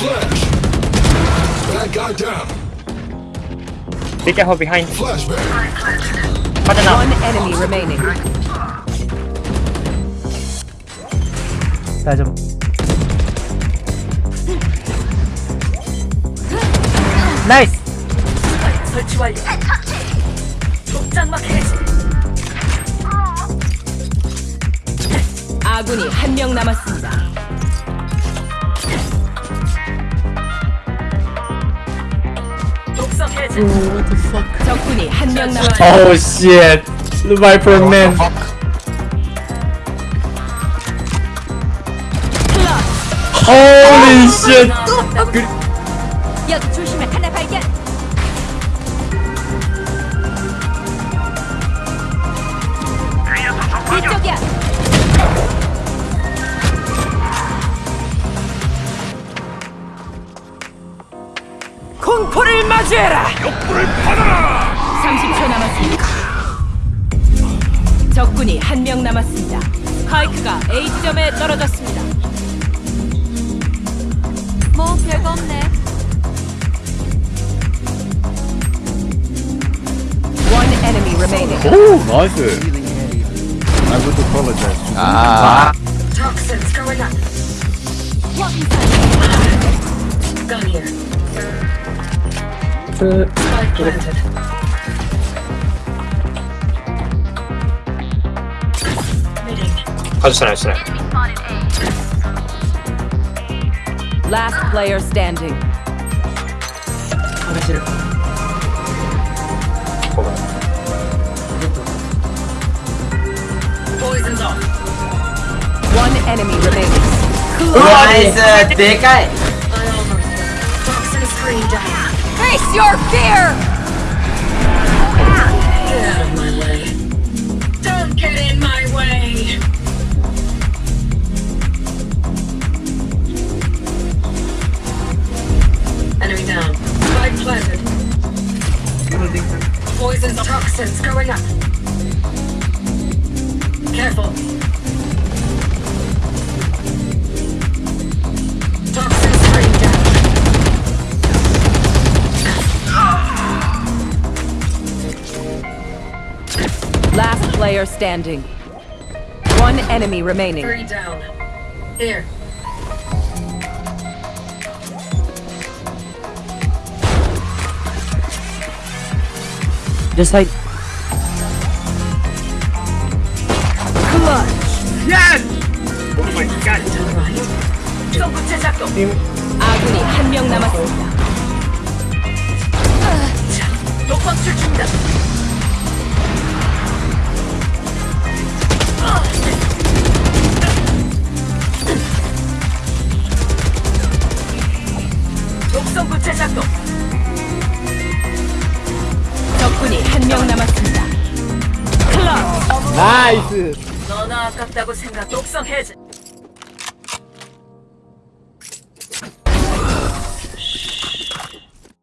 Flash. Bad guy down. Be careful behind. Flashbang. One enemy remaining. 나 좀. 나이스. 설치 완료. 독장막 해제. 아군이 한 명 남았습니다. 독성 해제. 적군이 한 명 남았습니다. Oh shit. The Viper man. Holy shit. 여 맞이해라. 욕불을 받아라. 30초 남았습니다. 적군이 한 명 남았습니다. 스파이크가 A 지점에 떨어졌습니다. 뭐 별거 없네. One enemy remaining. Oh, nice. I would apologize. 아. Toxins going up. I'll just. Last player standing. Hold on. Poison's. One enemy remains. Who is a big guy? Screen down. Face your fear. Get out of my way. Don't get in my way. Enemy down. Poison's toxins going up. Careful. player standing. One enemy remaining. Three down. Here. Just like. 정구체 작동. 아군이 한 명 남았습니다. 독방출 중이 명 남았습니다. 클럽. 나이스. 너나 아깝다고 생각. 독성 해제.